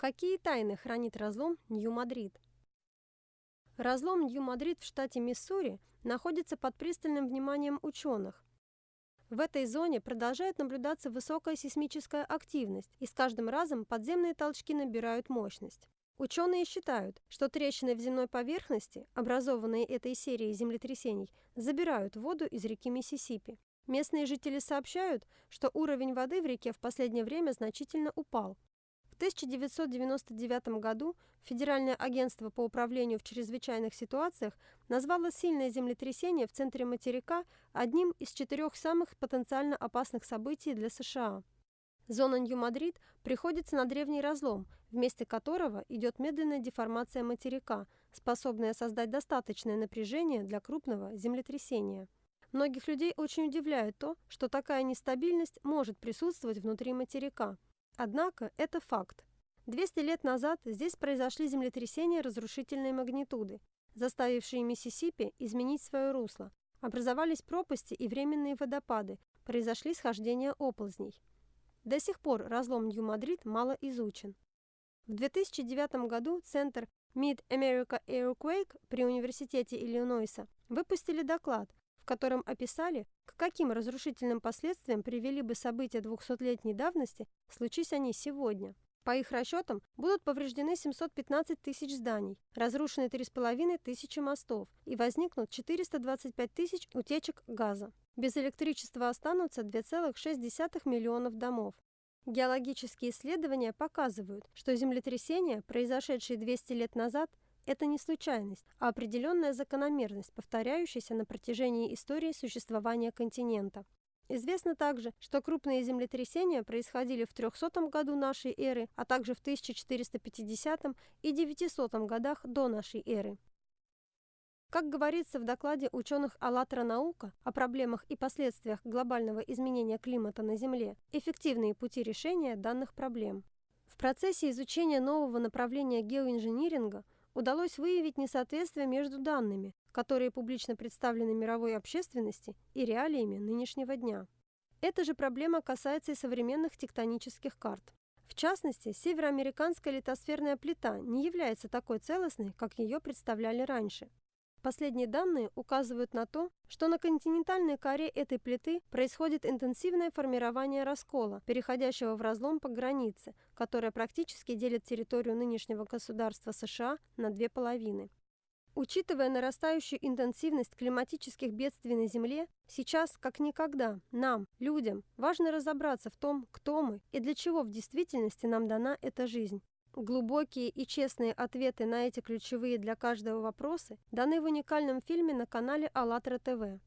Какие тайны хранит разлом Нью-Мадрид? Разлом Нью-Мадрид в штате Миссури находится под пристальным вниманием ученых. В этой зоне продолжает наблюдаться высокая сейсмическая активность, и с каждым разом подземные толчки набирают мощность. Ученые считают, что трещины в земной поверхности, образованные этой серией землетрясений, забирают воду из реки Миссисипи. Местные жители сообщают, что уровень воды в реке в последнее время значительно упал, 1999 году Федеральное агентство по управлению в чрезвычайных ситуациях назвало сильное землетрясение в центре материка одним из четырех самых потенциально опасных событий для США. Зона Нью-Мадрид приходится на древний разлом, в месте которого идет медленная деформация материка, способная создать достаточное напряжение для крупного землетрясения. Многих людей очень удивляет то, что такая нестабильность может присутствовать внутри материка – Однако это факт. 200 лет назад здесь произошли землетрясения разрушительной магнитуды, заставившие Миссисипи изменить свое русло. Образовались пропасти и временные водопады, произошли схождения оползней. До сих пор разлом Нью-Мадрид мало изучен. В 2009 году Центр Mid-America Earthquake при Университете Иллинойса выпустили доклад, в котором описали, к каким разрушительным последствиям привели бы события 200-летней давности, случись они сегодня. По их расчетам, будут повреждены 715 тысяч зданий, разрушены 3,5 тысячи мостов и возникнут 425 тысяч утечек газа. Без электричества останутся 2,6 миллионов домов. Геологические исследования показывают, что землетрясения, произошедшие 200 лет назад, это не случайность, а определенная закономерность, повторяющаяся на протяжении истории существования континента. Известно также, что крупные землетрясения происходили в 300 году нашей эры, а также в 1450 и 900 годах до нашей эры. Как говорится в докладе ученых «АЛЛАТРА наука» о проблемах и последствиях глобального изменения климата на Земле, эффективные пути решения данных проблем. В процессе изучения нового направления геоинжиниринга удалось выявить несоответствие между данными, которые публично представлены мировой общественности, и реалиями нынешнего дня. Эта же проблема касается и современных тектонических карт. В частности, североамериканская литосферная плита не является такой целостной, как ее представляли раньше. Последние данные указывают на то, что на континентальной коре этой плиты происходит интенсивное формирование раскола, переходящего в разлом по границе, которая практически делит территорию нынешнего государства США на две половины. Учитывая нарастающую интенсивность климатических бедствий на Земле, сейчас, как никогда, нам, людям, важно разобраться в том, кто мы и для чего в действительности нам дана эта жизнь. Глубокие и честные ответы на эти ключевые для каждого вопросы даны в уникальном фильме на канале АЛЛАТРА ТВ.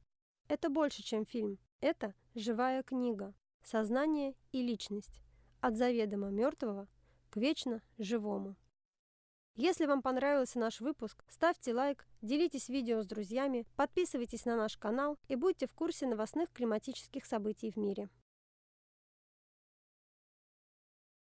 Это больше, чем фильм. Это живая книга. Сознание и личность. От заведомо мертвого к вечно живому. Если вам понравился наш выпуск, ставьте лайк, делитесь видео с друзьями, подписывайтесь на наш канал и будьте в курсе новостных климатических событий в мире.